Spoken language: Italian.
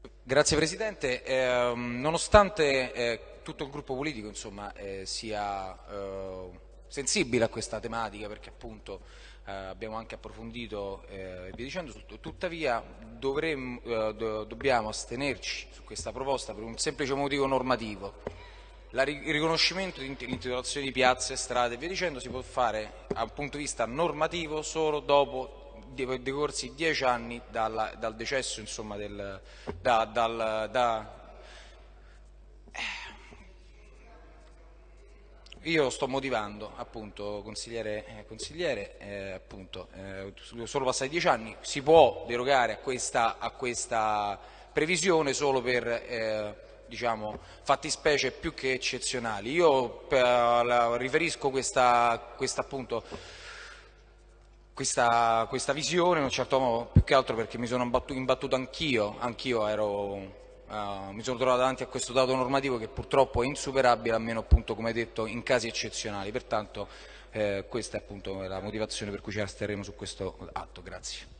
Grazie Presidente, eh, nonostante eh, tutto il gruppo politico insomma, eh, sia eh, sensibile a questa tematica perché appunto eh, abbiamo anche approfondito e via dicendo, tuttavia dovremmo, do, dobbiamo astenerci su questa proposta per un semplice motivo normativo. il riconoscimento dell'intitolazione di piazze, strade e via dicendo si può fare dal punto di vista normativo solo dopo decorsi dieci anni dal, dal decesso, insomma, del, da, dal, da, Io sto motivando, appunto, consigliere, eh, consigliere eh, appunto, eh, solo passati dieci anni, si può derogare a questa, a questa previsione solo per eh, diciamo, fattispecie più che eccezionali. Io la, riferisco questa, questa appunto, questa, questa, visione in un certo modo, più che altro perché mi sono imbattuto anch'io, anch'io ero Uh, mi sono trovato davanti a questo dato normativo che purtroppo è insuperabile, almeno appunto, come detto, in casi eccezionali. Pertanto eh, questa è appunto la motivazione per cui ci asterremo su questo atto. Grazie.